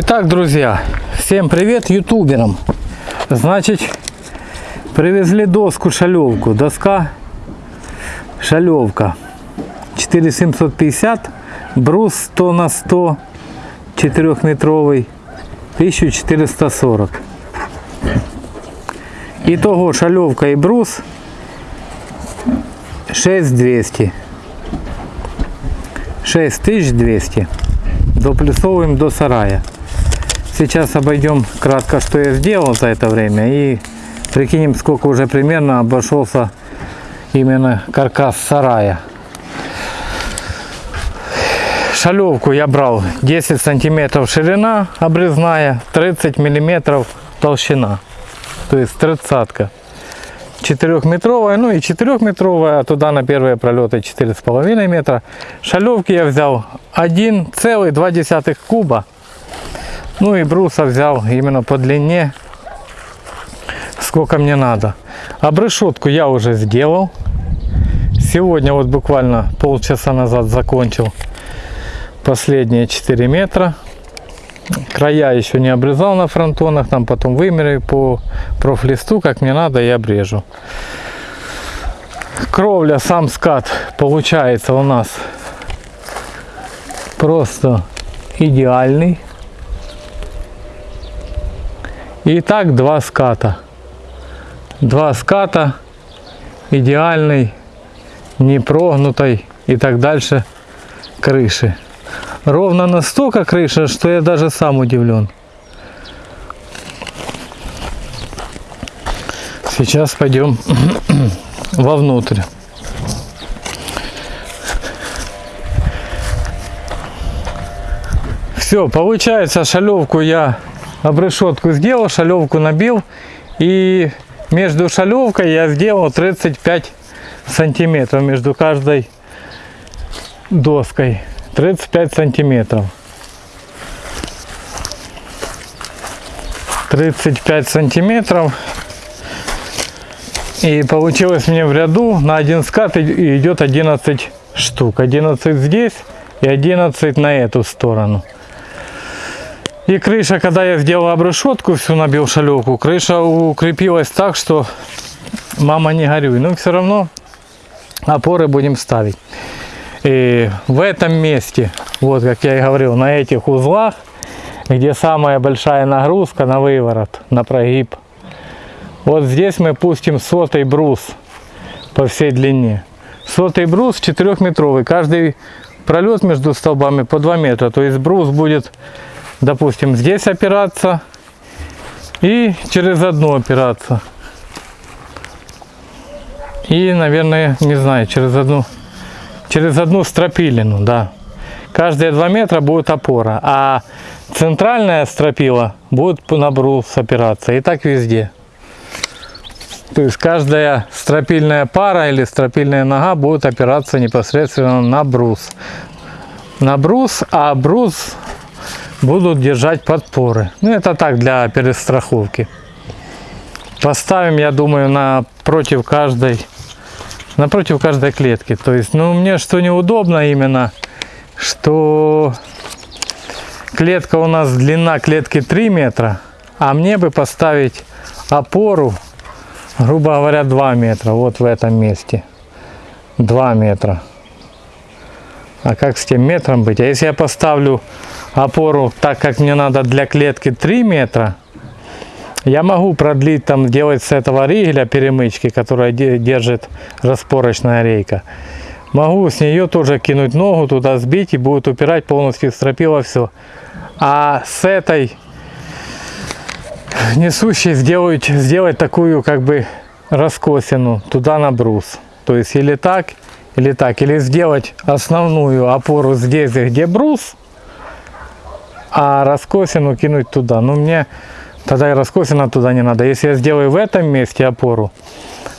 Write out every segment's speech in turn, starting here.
Итак, друзья, всем привет ютуберам. Значит, привезли доску шалевку. Доска шалевка 4750, брус 100 на 100, 4-метровый, 1440. Итого шалевка и брус 6200. 6200. Доплюсовываем до сарая. Сейчас обойдем кратко, что я сделал за это время и прикинем, сколько уже примерно обошелся именно каркас сарая. Шалевку я брал 10 сантиметров ширина обрезная, 30 миллиметров толщина. То есть тридцатка. Четырехметровая, ну и четырехметровая, а туда на первые пролеты 4,5 метра. Шалевки я взял 1,2 куба. Ну и бруса взял именно по длине, сколько мне надо. Обрешетку я уже сделал. Сегодня вот буквально полчаса назад закончил последние 4 метра. Края еще не обрезал на фронтонах, там потом вымерю по профлисту, как мне надо, и обрежу. Кровля, сам скат получается у нас просто идеальный. И так два ската. Два ската идеальной, не прогнутой и так дальше крыши. Ровно настолько крыша, что я даже сам удивлен. Сейчас пойдем вовнутрь. Все, получается шалевку я обрешетку сделал, шалевку набил. И между шалевкой я сделал 35 сантиметров между каждой доской. 35 сантиметров. 35 сантиметров. И получилось мне в ряду на один скат идет 11 штук. 11 здесь и 11 на эту сторону. И крыша, когда я сделал обрешетку, всю набил шалевку, крыша укрепилась так, что мама не горюй. Но все равно опоры будем ставить. И в этом месте, вот как я и говорил, на этих узлах, где самая большая нагрузка на выворот, на прогиб, вот здесь мы пустим сотый брус по всей длине. Сотый брус 4-метровый, каждый пролет между столбами по 2 метра, то есть брус будет допустим, здесь опираться и через одну опираться. И, наверное, не знаю, через одну, через одну стропилину, да. Каждые два метра будет опора, а центральная стропила будет на брус опираться. И так везде. То есть каждая стропильная пара или стропильная нога будет опираться непосредственно на брус. На брус, а брус будут держать подпоры. Ну, это так, для перестраховки. Поставим, я думаю, напротив каждой, напротив каждой клетки. То есть, ну, мне что неудобно именно, что клетка у нас, длина клетки 3 метра, а мне бы поставить опору, грубо говоря, 2 метра, вот в этом месте. 2 метра. А как с тем метром быть? А если я поставлю опору так, как мне надо для клетки 3 метра, я могу продлить, там, делать с этого ригеля перемычки, которая держит распорочная рейка. Могу с нее тоже кинуть ногу, туда сбить и будет упирать полностью стропила все. А с этой несущей сделать, сделать такую как бы раскосину туда на брус. То есть или так, или так. Или сделать основную опору здесь, где брус, а раскосину кинуть туда. Ну, мне тогда и раскосина туда не надо. Если я сделаю в этом месте опору,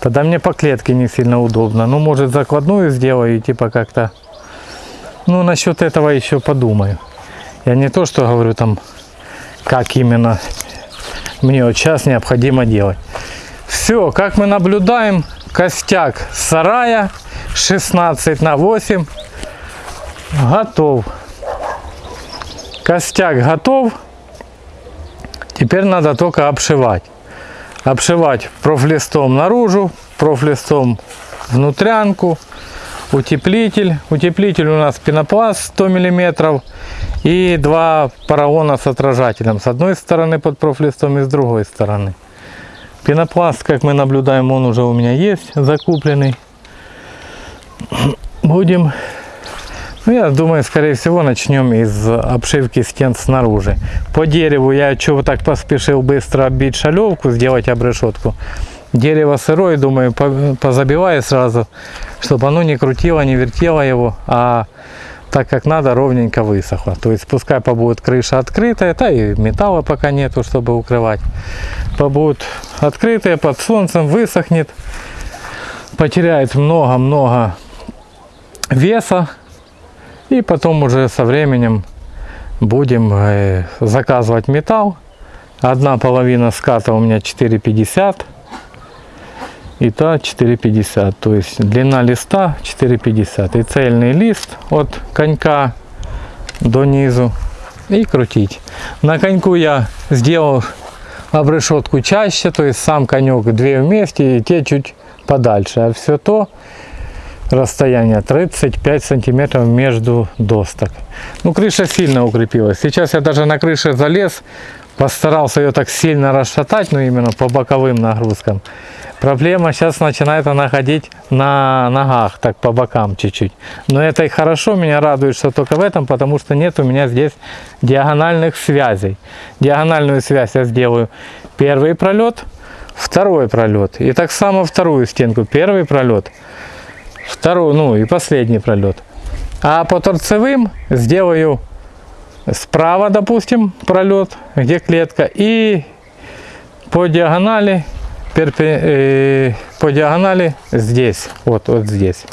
тогда мне по клетке не сильно удобно. Ну, может, закладную сделаю и типа как-то... Ну, насчет этого еще подумаю. Я не то, что говорю там, как именно мне вот сейчас необходимо делать. Все, как мы наблюдаем, костяк сарая 16 на 8 готов. Костяк готов. Теперь надо только обшивать. Обшивать профлистом наружу, профлистом внутрянку, утеплитель. Утеплитель у нас пенопласт 100 мм и два поролона с отражателем. С одной стороны под профлистом и с другой стороны. Пенопласт, как мы наблюдаем, он уже у меня есть закупленный. Будем ну, я думаю, скорее всего, начнем из обшивки стен снаружи. По дереву я чего так поспешил быстро оббить шалевку, сделать обрешетку. Дерево сырое, думаю, позабиваю сразу, чтобы оно не крутило, не вертело его, а так как надо, ровненько высохло. То есть пускай побудет крыша открытая, да и металла пока нету, чтобы укрывать. Побудет открытая, под солнцем, высохнет, потеряет много-много веса, и потом уже со временем будем э, заказывать металл. Одна половина ската у меня 4,50 и та 4,50. То есть длина листа 4,50. И цельный лист от конька до низу и крутить. На коньку я сделал обрешетку чаще, то есть сам конек две вместе и те чуть подальше. А все то расстояние 35 сантиметров между досток. Ну, крыша сильно укрепилась. Сейчас я даже на крыше залез, постарался ее так сильно расшатать, но ну, именно по боковым нагрузкам. Проблема сейчас начинает она ходить на ногах, так по бокам чуть-чуть. Но это и хорошо, меня радует, что только в этом, потому что нет у меня здесь диагональных связей. Диагональную связь я сделаю первый пролет, второй пролет. И так само вторую стенку. Первый пролет, второй, ну и последний пролет. А по торцевым сделаю справа, допустим, пролет, где клетка, и по диагонали, перпе, э, по диагонали здесь, вот, вот здесь.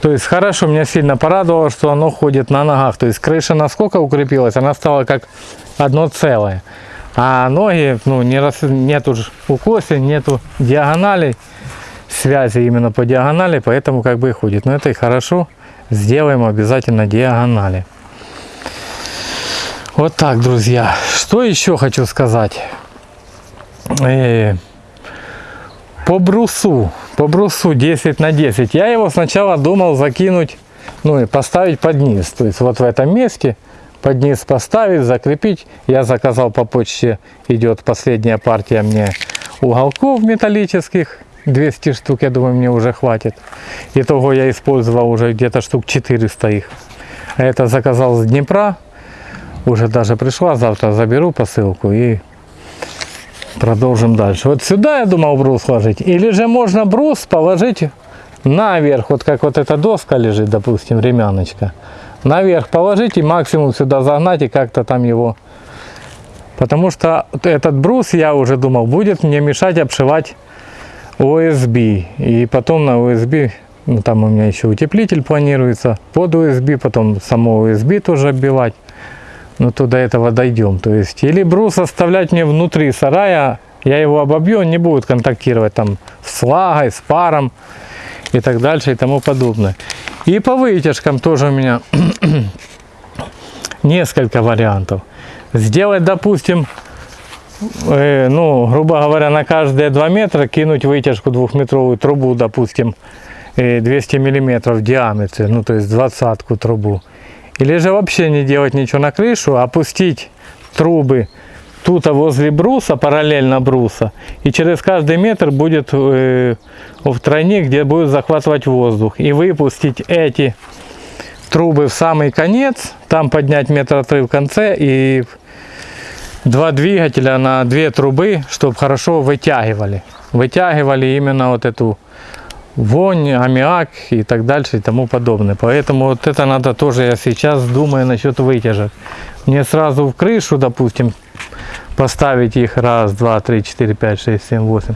То есть хорошо, меня сильно порадовало, что оно ходит на ногах. То есть крыша насколько укрепилась, она стала как одно целое. А ноги, ну, не рас... нету укосин, нету диагоналей связи именно по диагонали, поэтому как бы и ходит. Но это и хорошо. Сделаем обязательно диагонали. Вот так, друзья. Что еще хочу сказать? Э, по брусу. По брусу 10 на 10. Я его сначала думал закинуть, ну и поставить под низ. То есть вот в этом месте под низ поставить, закрепить. Я заказал по почте, идет последняя партия мне уголков металлических. 200 штук, я думаю, мне уже хватит. Итого я использовал уже где-то штук 400 их. Это заказал с Днепра. Уже даже пришла, завтра заберу посылку и продолжим дальше. Вот сюда я думал брус сложить. Или же можно брус положить наверх, вот как вот эта доска лежит, допустим, ремяночка. Наверх положить и максимум сюда загнать и как-то там его... Потому что этот брус, я уже думал, будет мне мешать обшивать USB. И потом на USB, ну, там у меня еще утеплитель планируется, под USB, потом само USB тоже оббивать. Но то до этого дойдем. То есть, или брус оставлять мне внутри сарая, я его обобью, он не будет контактировать там с влагой, с паром и так дальше и тому подобное. И по вытяжкам тоже у меня несколько вариантов. Сделать, допустим, ну, грубо говоря, на каждые 2 метра кинуть вытяжку двухметровую трубу, допустим, э, 200 миллиметров в диаметре, ну, то есть двадцатку трубу. Или же вообще не делать ничего на крышу, а опустить трубы тут возле бруса, параллельно бруса, и через каждый метр будет э, в тройник, где будет захватывать воздух, и выпустить эти трубы в самый конец, там поднять метр отрыв в конце и два двигателя на две трубы, чтобы хорошо вытягивали. Вытягивали именно вот эту вонь, аммиак и так дальше и тому подобное. Поэтому вот это надо тоже, я сейчас думаю насчет вытяжек. Мне сразу в крышу, допустим, поставить их раз, два, три, четыре, пять, шесть, семь, восемь,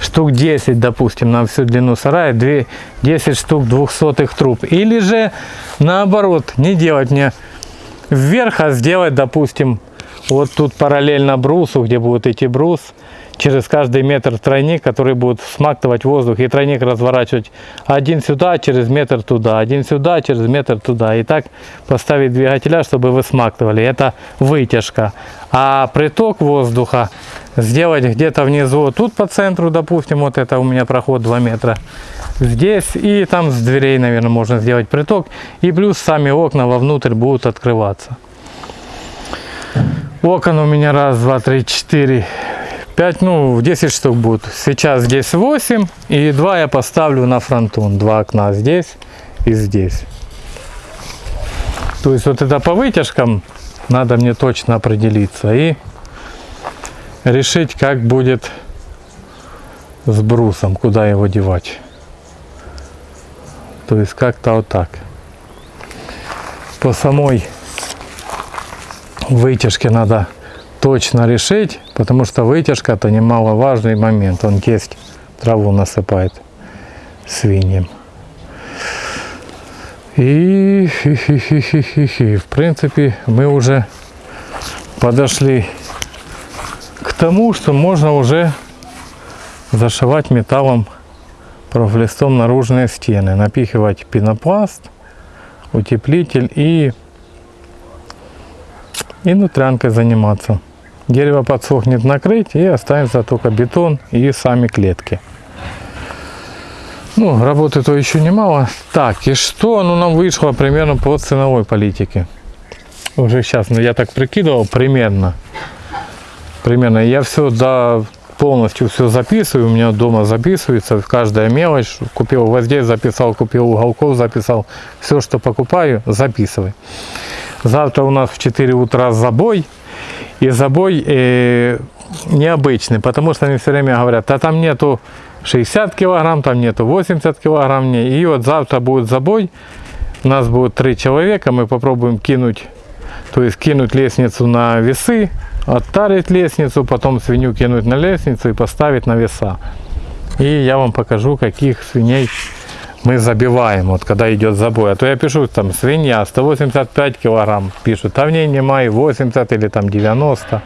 штук 10, допустим, на всю длину сарая, 2, 10 штук двухсотых труб. Или же наоборот, не делать мне вверх, а сделать, допустим, вот тут параллельно брусу, где будет идти брус, через каждый метр тройник, который будет смактывать воздух, и тройник разворачивать один сюда, через метр туда, один сюда, через метр туда. И так поставить двигателя, чтобы вы смактывали. Это вытяжка. А приток воздуха сделать где-то внизу, тут по центру, допустим, вот это у меня проход 2 метра. Здесь и там с дверей, наверное, можно сделать приток. И плюс сами окна вовнутрь будут открываться. Окон у меня раз, два, три, четыре, 5, ну, 10 штук будет. Сейчас здесь 8, и 2 я поставлю на фронтон. Два окна здесь и здесь. То есть вот это по вытяжкам надо мне точно определиться и решить, как будет с брусом, куда его девать. То есть как-то вот так. По самой вытяжке надо точно решить, потому что вытяжка это немаловажный момент. Он есть траву насыпает свиньям. И в принципе мы уже подошли к тому, что можно уже зашивать металлом профлистом наружные стены, напихивать пенопласт, утеплитель и, и нутрянкой заниматься. Дерево подсохнет накрыть и останется только бетон и сами клетки. Ну, работы-то еще немало. Так, и что ну, нам вышло примерно по ценовой политике? Уже сейчас, ну я так прикидывал, примерно. Примерно. Я все до полностью все записываю, у меня дома записывается, каждая мелочь, купил гвоздей, записал, купил уголков, записал, все, что покупаю, записывай. Завтра у нас в 4 утра забой, и забой э, необычный, потому что они все время говорят, а там нету 60 килограмм, там нету 80 килограмм, и вот завтра будет забой, у нас будет три человека, мы попробуем кинуть, то есть кинуть лестницу на весы, оттарить лестницу, потом свинью кинуть на лестницу и поставить на веса. И я вам покажу, каких свиней мы забиваем, вот когда идет забой. А то я пишу, там, свинья 185 килограмм, пишут, а в ней нема и 80 или там 90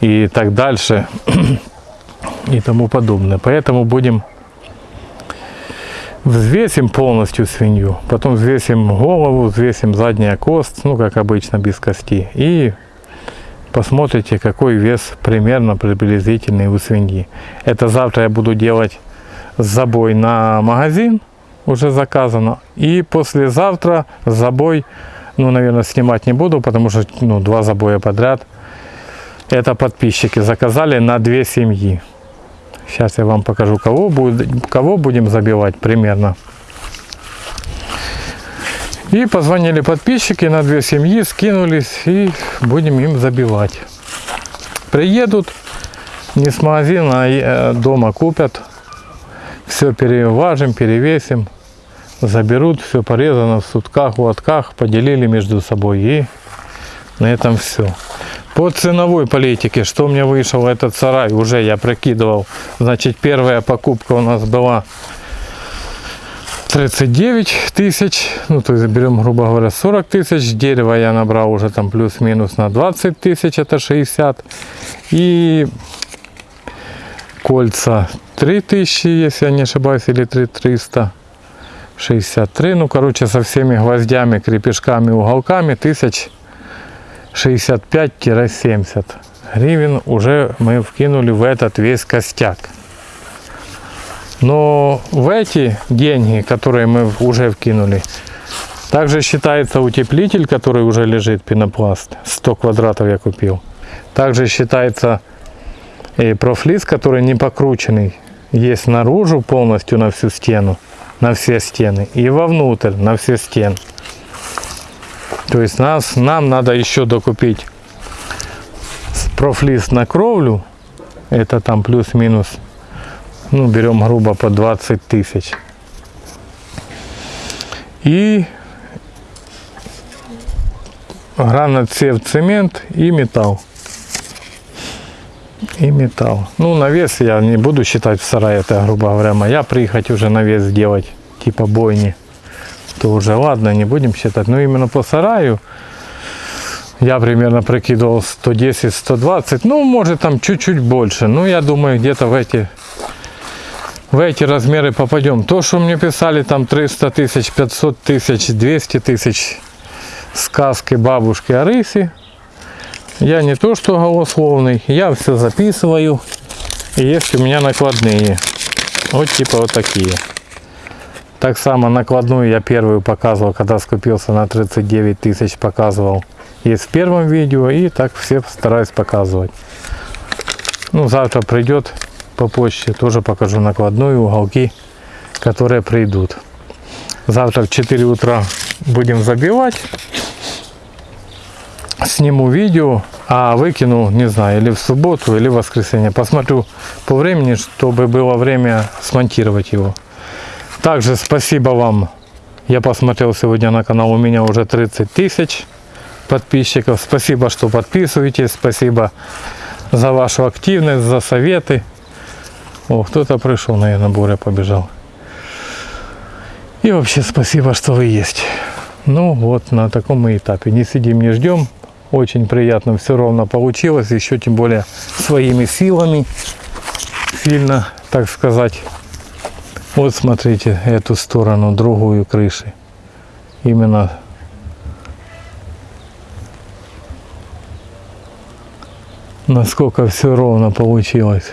и так дальше и тому подобное. Поэтому будем взвесим полностью свинью, потом взвесим голову, взвесим задняя кост, ну как обычно без кости и посмотрите какой вес примерно приблизительный у свиньи. Это завтра я буду делать забой на магазин, уже заказано. И послезавтра забой, ну, наверное, снимать не буду, потому что, ну, два забоя подряд. Это подписчики заказали на две семьи. Сейчас я вам покажу, кого, будет, кого будем забивать примерно. И позвонили подписчики на две семьи, скинулись и будем им забивать. Приедут, не с магазина, а э, дома купят все переважим, перевесим, заберут, все порезано в сутках, лотках, поделили между собой и на этом все. По ценовой политике, что мне вышел этот сарай, уже я прикидывал. Значит, первая покупка у нас была 39 тысяч, ну то есть берем, грубо говоря, 40 тысяч. Дерево я набрал уже там плюс-минус на 20 тысяч, это 60. И кольца 3000, если я не ошибаюсь, или 3363. Ну, короче, со всеми гвоздями, крепежками, уголками 1065-70 гривен уже мы вкинули в этот весь костяк. Но в эти деньги, которые мы уже вкинули, также считается утеплитель, который уже лежит, пенопласт. 100 квадратов я купил. Также считается и профлиз, который не покрученный, есть наружу полностью на всю стену, на все стены, и вовнутрь на все стены. То есть нас, нам надо еще докупить профлиз на кровлю, это там плюс-минус, ну берем грубо по 20 тысяч. И граноцев цемент и металл и металл. Ну, навес я не буду считать в сарае, это, грубо говоря, моя приехать уже навес сделать, типа бойни. То уже ладно, не будем считать. Но именно по сараю Я примерно прикидывал 110-120, ну, может там чуть-чуть больше. Ну, я думаю, где-то в эти, в эти размеры попадем. То, что мне писали там 300 тысяч, 500 тысяч, 200 тысяч сказки бабушки о рысе, я не то что голословный, я все записываю. И есть у меня накладные. Вот типа вот такие. Так само накладную я первую показывал, когда скупился на 39 тысяч, показывал. Есть в первом видео и так все стараюсь показывать. Ну, завтра придет по почте, тоже покажу накладную, уголки, которые придут. Завтра в 4 утра будем забивать. Сниму видео, а выкину, не знаю, или в субботу, или в воскресенье. Посмотрю по времени, чтобы было время смонтировать его. Также спасибо вам. Я посмотрел сегодня на канал, у меня уже 30 тысяч подписчиков. Спасибо, что подписываетесь. Спасибо за вашу активность, за советы. О, кто-то пришел, наверное, Боря побежал. И вообще спасибо, что вы есть. Ну вот на таком мы этапе. Не сидим, не ждем. Очень приятно все ровно получилось. Еще тем более своими силами. Сильно, так сказать. Вот смотрите эту сторону, другую крыши. Именно насколько все ровно получилось.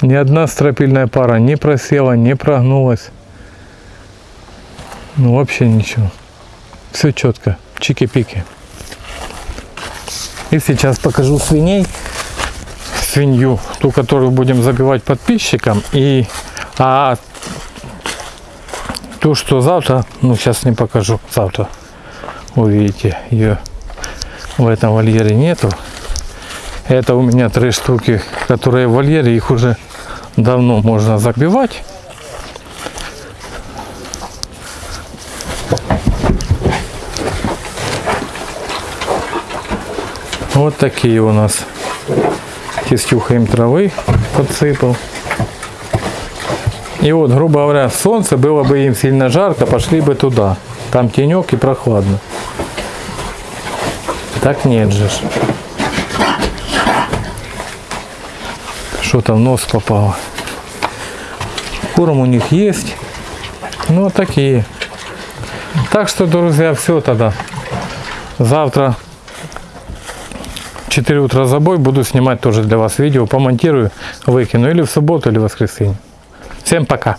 Ни одна стропильная пара не просела, не прогнулась. Ну вообще ничего. Все четко. Чики-пики. И сейчас покажу свиней. Свинью, ту, которую будем забивать подписчикам. И а то, что завтра, ну сейчас не покажу, завтра увидите, ее в этом вольере нету. Это у меня три штуки, которые в вольере, их уже давно можно забивать. Вот такие у нас. Тестюха им травы подсыпал. И вот, грубо говоря, солнце было бы им сильно жарко, пошли бы туда. Там тенек и прохладно. Так нет же. Что-то в нос попало. Корм у них есть. Ну, такие. Так что, друзья, все тогда. Завтра 4 утра забой буду снимать тоже для вас видео. Помонтирую, выкину или в субботу, или в воскресенье. Всем пока.